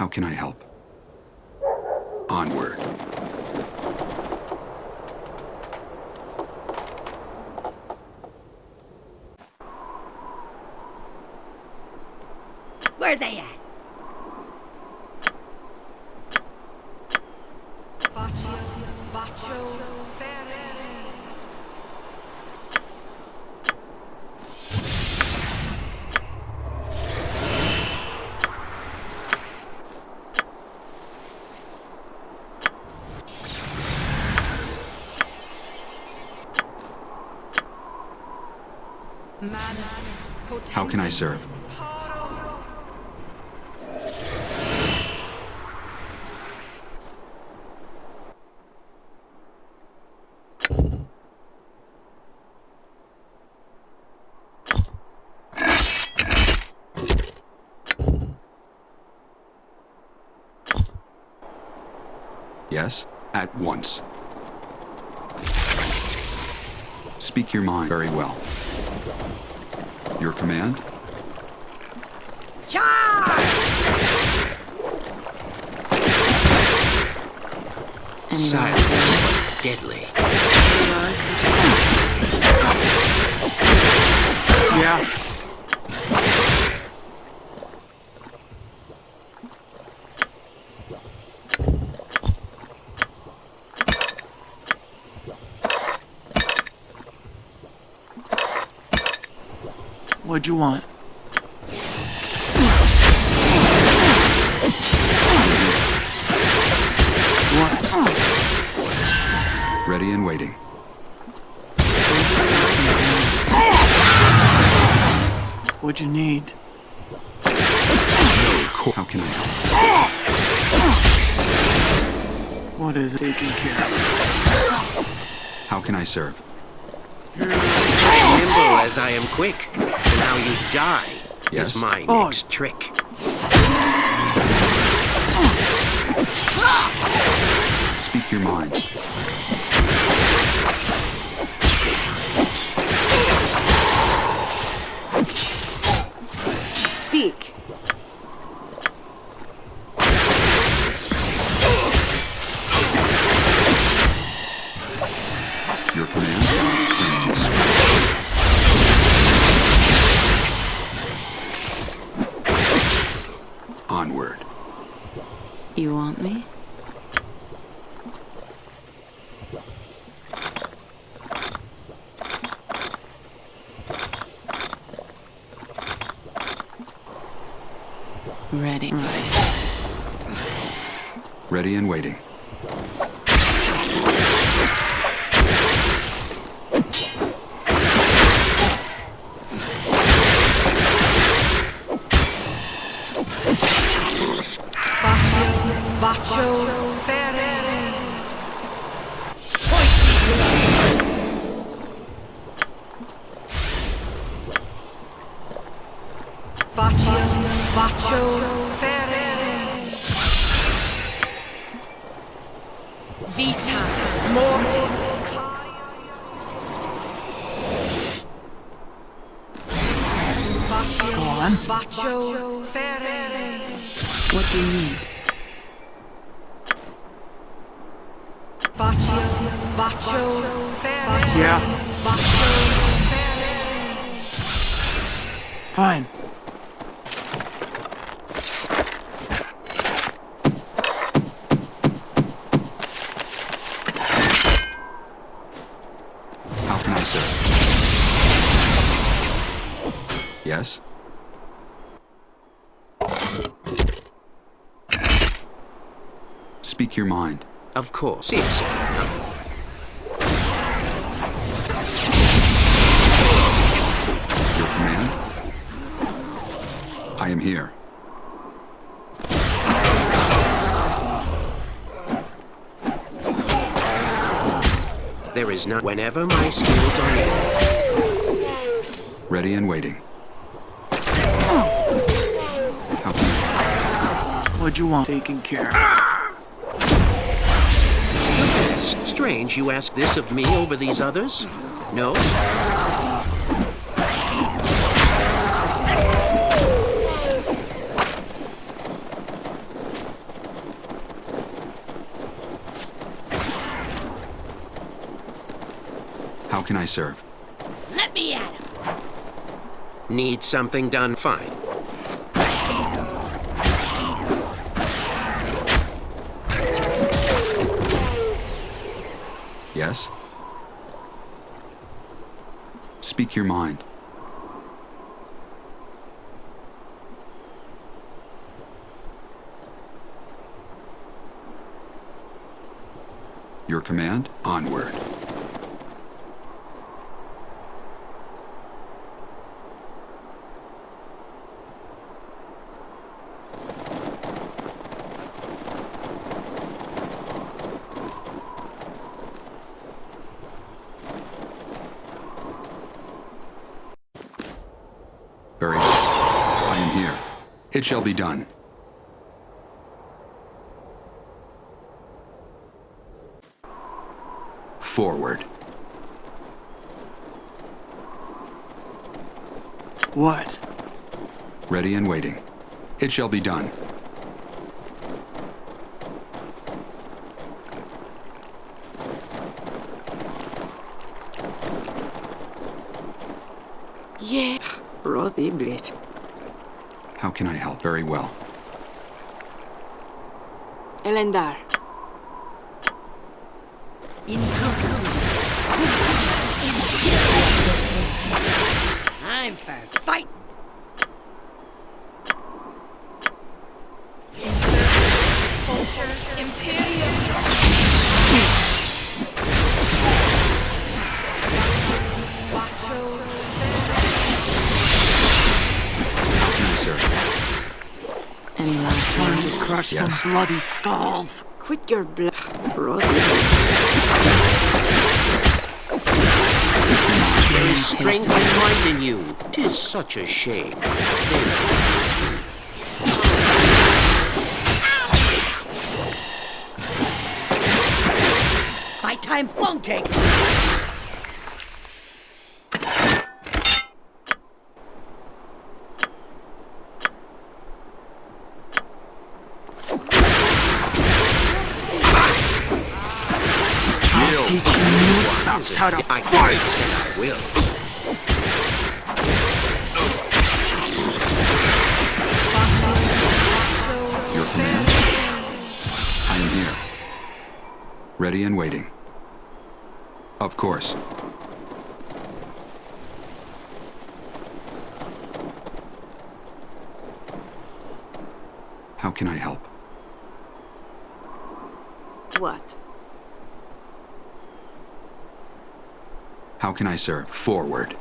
How can I help? Onward. Where are they at? Faccio, faccio, ferere. Manus, How can I serve? Yes? At once. Speak your mind very well. Your command? Charge! Silent but deadly. Yeah. What'd you want? Waiting. What'd you need? How can I help? What is it taking care of? How can I serve? Nimble as I am quick, and how you die Yes? is my Oh. next trick. Speak your mind. Ready. Ready and waiting. Faccio, ferere. Yeah. Faccio, ferere. Fine. How can I serve? Yes? Speak your mind. Of course. Yes. I am here. There is none. Whenever my skills are needed. Ready and waiting. How can I... What'd you want taken care of? Yes. Strange you ask this of me over these others? No? Can I serve? Let me at him. Need something done? Fine. Yes? Speak your mind. Your command? Onward. Very well. I am here. It shall be done. Forward. What? Ready and waiting. It shall be done. Yeah, Roddy Blit. How can I help? Very well. Elendar. I'm for fight. Time words? to crush Yes. some bloody skulls. Quit your bl... Roddy. There is strength and might in you. Tis such a shame. My time won't take. I'll teach you milksops how to I fight. I will. Your command? I am here. Ready and waiting. Of course. How can I help? What? How can I serve? Forward.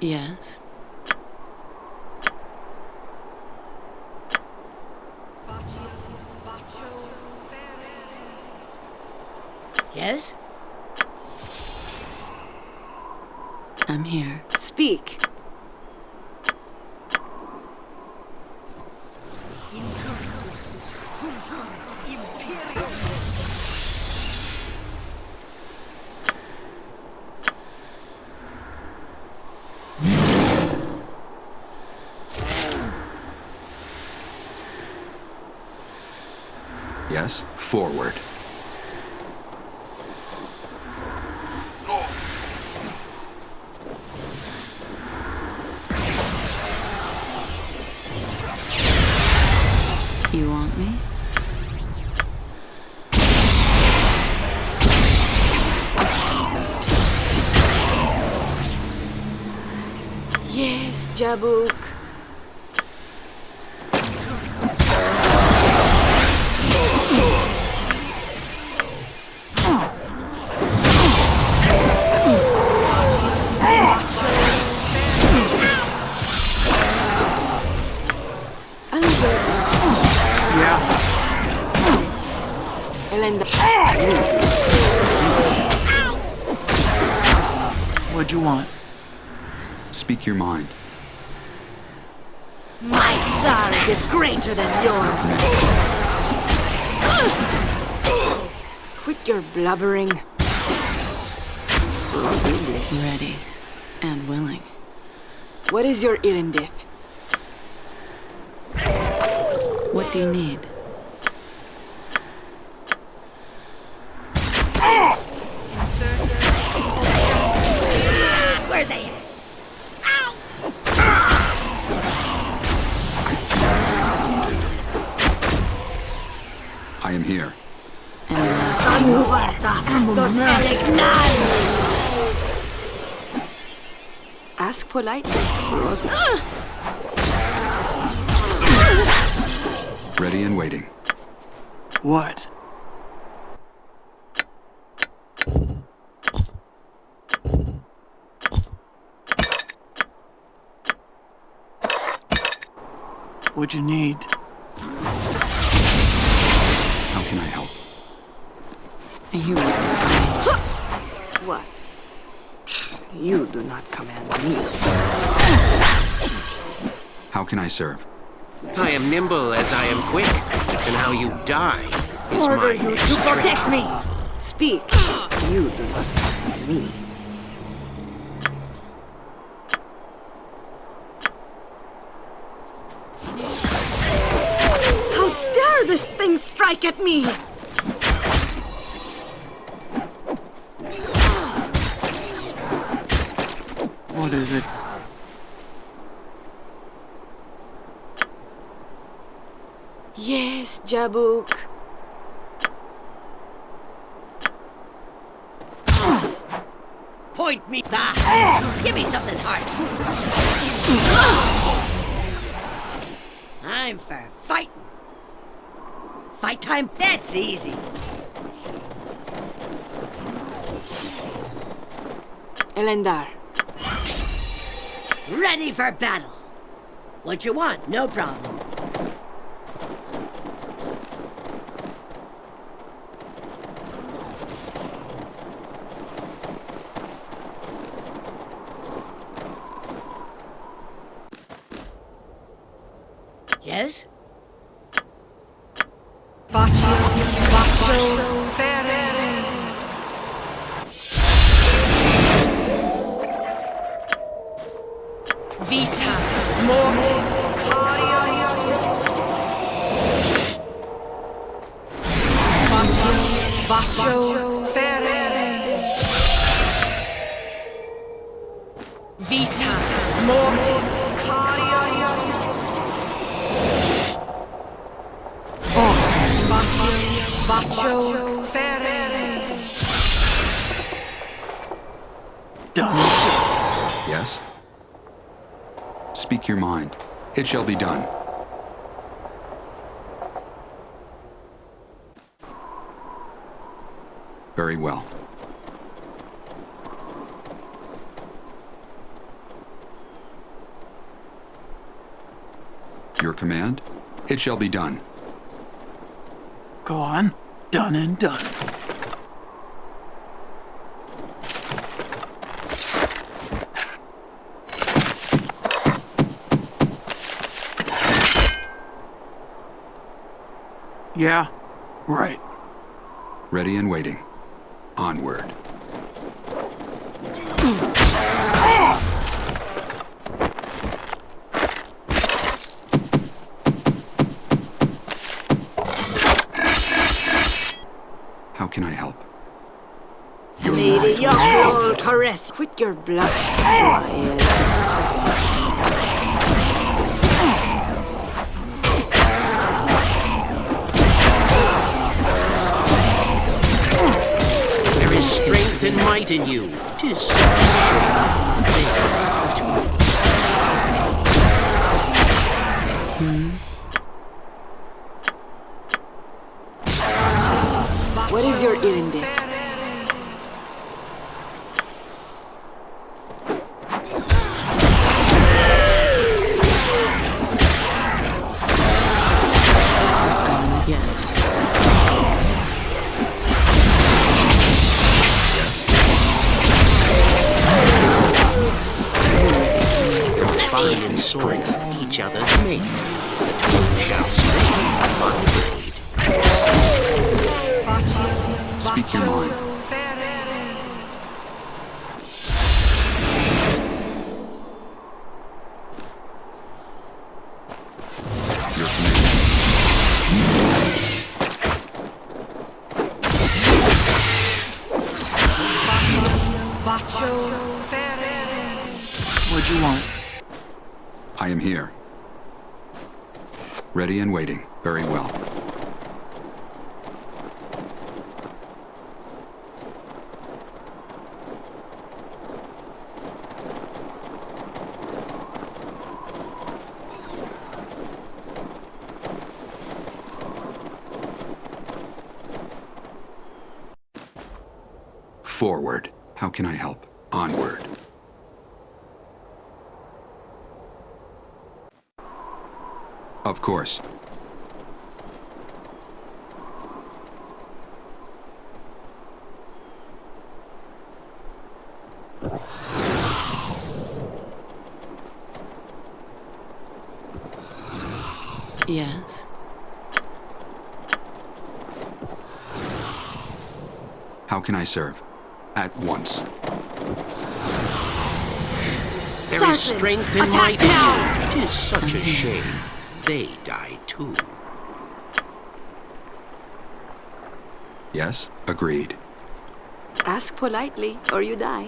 Yes. Yes? I'm here. Speak. Yes? Forward. You want me? Yes, Jabuk. Elendar. What'd you want? Speak your mind. My sorrow is greater than yours. Quit your blubbering. Roddy Blit. Ready and willing. What is your Irendith? What do you need? Here. And will. Los! Ask politely. Ready and waiting. What? What'd you need? You will. What? You do not command me. How can I serve? I am nimble as I am quick, and how you die is Order my you to protect me! Speak. You do not command me. How dare this thing strike at me! What is it? Yes, Jabuk. Point me that! Give me something hard! I'm for fighting. Fight time? That's easy. Elendar. Ready for battle. What you want? No problem. Yes? Your command? It shall be done. Go on. Done and done. Yeah, right. Ready and waiting. Onward. How can I help? Lady, your whole caress. Quit your bluff. There is strength and might in you. Tis so shame they come to me. What is your Irindith? Yes. Strength each other's mate. The two shall strengthen my blade. Speak your mind. Your command. What'd you want? I am here. Ready and waiting. Very well. Forward. How can I help? Onward. Of course. Yes. How can I serve? At once. There is strength in might in you. Tis such a shame. They die too. Yes? Agreed. Ask politely, or you die.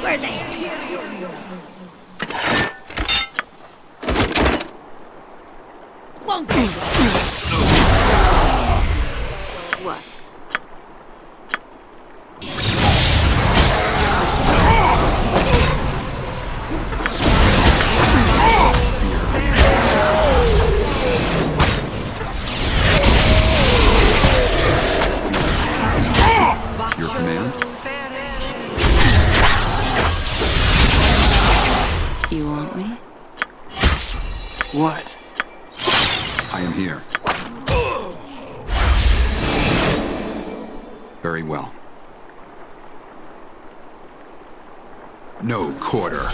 Where they You want me? What? I am here. Very well. No quarter.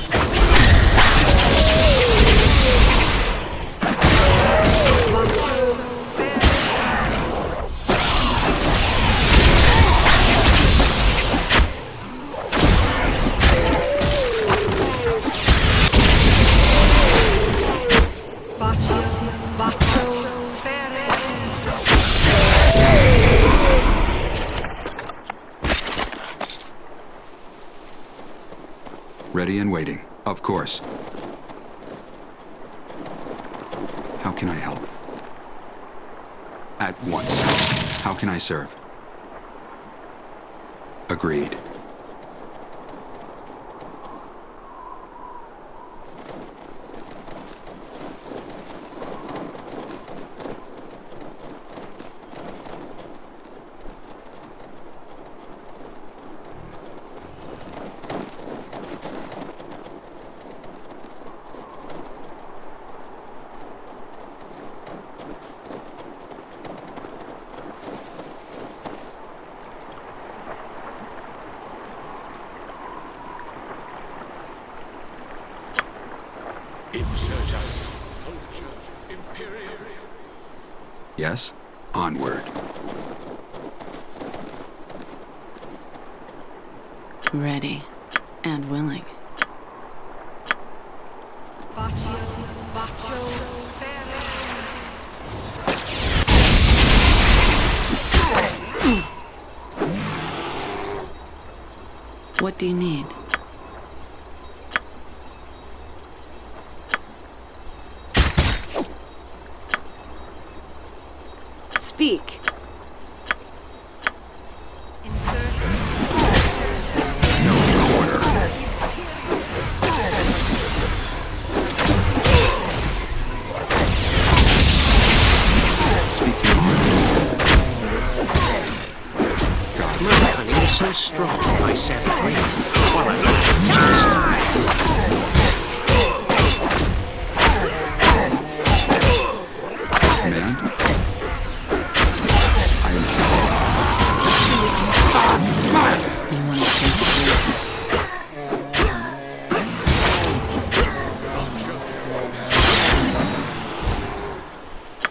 And waiting. Of course. How can I help? At once. How can I serve? Agreed. Yes? Onward. Ready. And willing. Bacio, bacio, ferere. What do you need?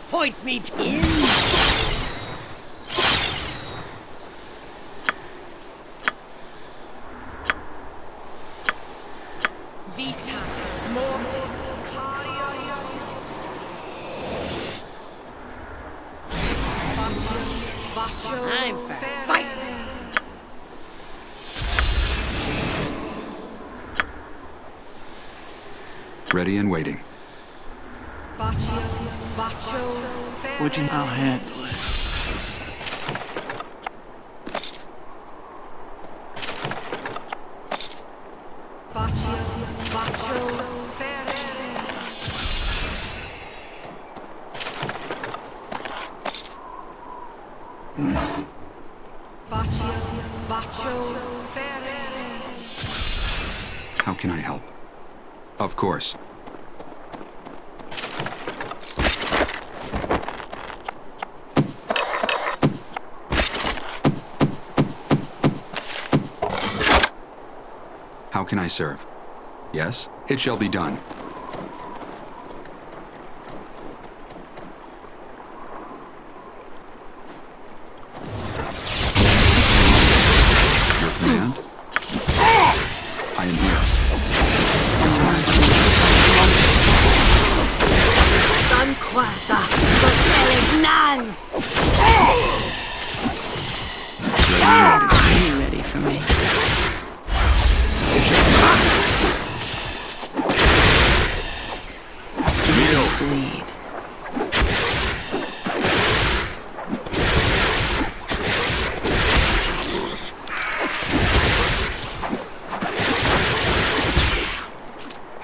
Point me Of course. How can I serve? Yes, it shall be done.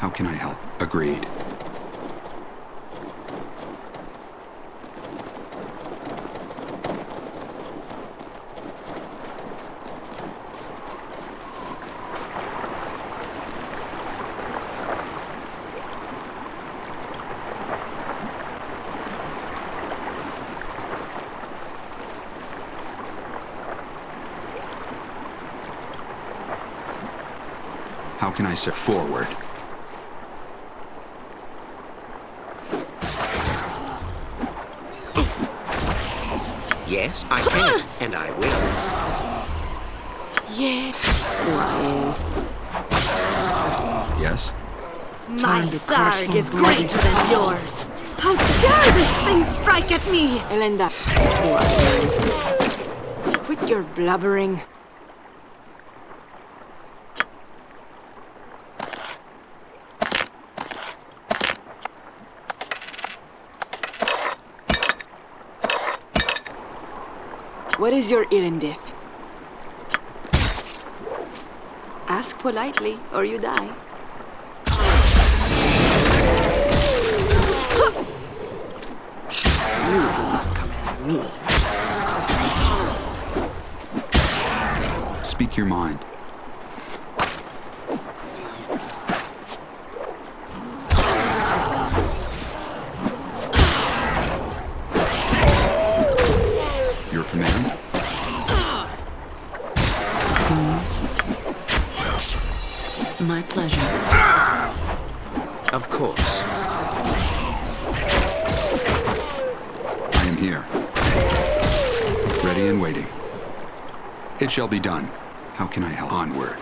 How can I help? Agreed. How can I serve? Forward. My sarg is greater than yours. How dare this thing strike at me? Elenda. Quit your blubbering. What is your erindith? Ask politely, or you die. Me. Speak your mind. Your command? My pleasure. Of course. I am here. Ready and waiting. It shall be done. How can I help? Onward.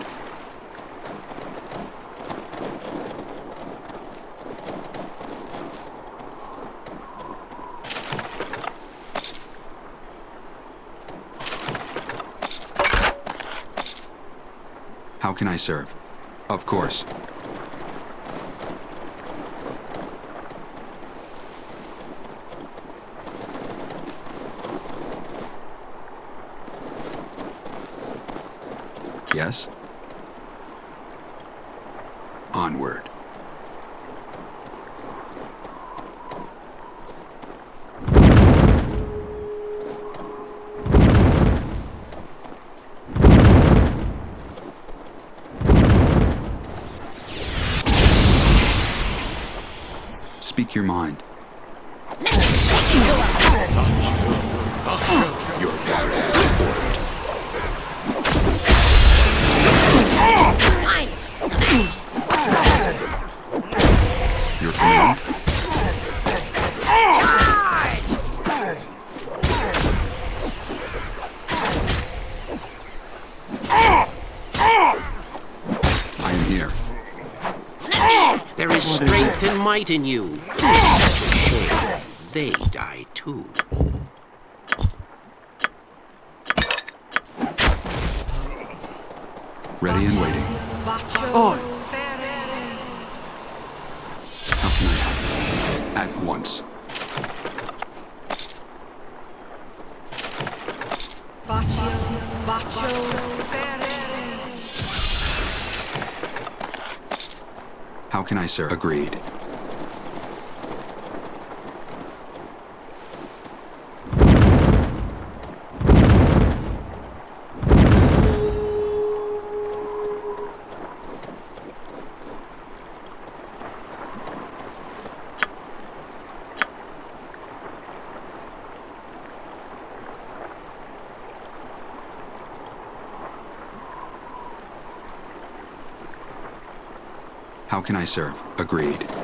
How can I serve? Of course. Yes? Onward. Speak your mind. Your father has forfeit. Your? I am here. There is strength and might in you. They die too. Ready and waiting. Bacio Oh. How can I help? At once. Bacio, bacio ferere. How can I serve? Agreed. Can I serve? Agreed.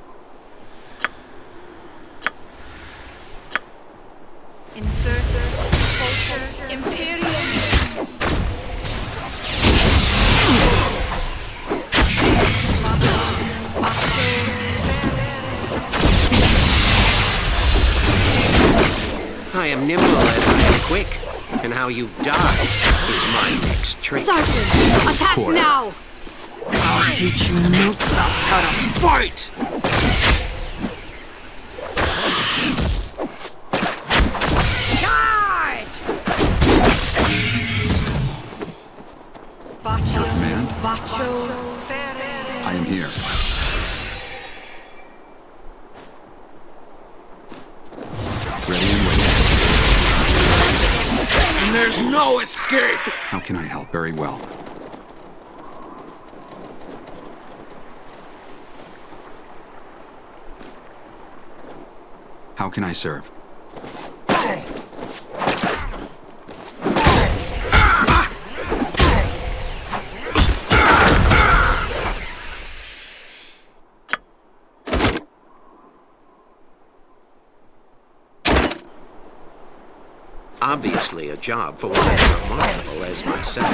how you die is my next trick. Sergeant, attack Quarter. now! I'll teach you milksops how to fight! Charge! Vacio. command? Vacio. I am here. No escape! How can I help? Very well. How can I serve? Obviously a job for one as remarkable as myself.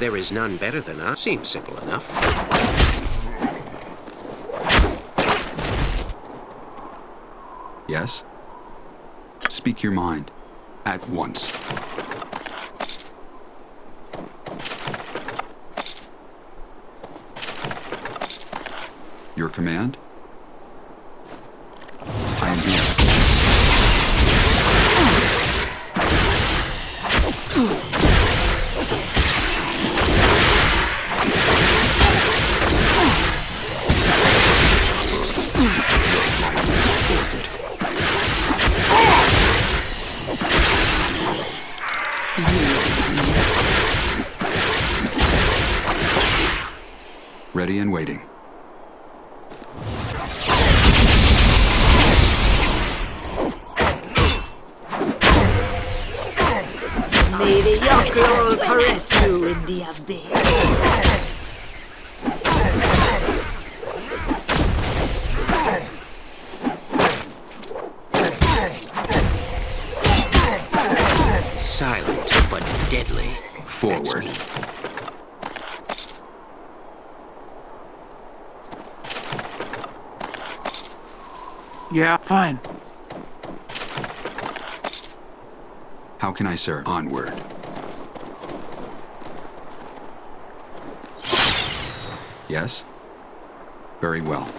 There is none better than us. Seems simple enough. Yes? Speak your mind. At once. Your command? I am here. Ready and waiting. You in the. Silent but deadly. Forward. Yeah, fine. How can I sir? Onward. Yes? Very well.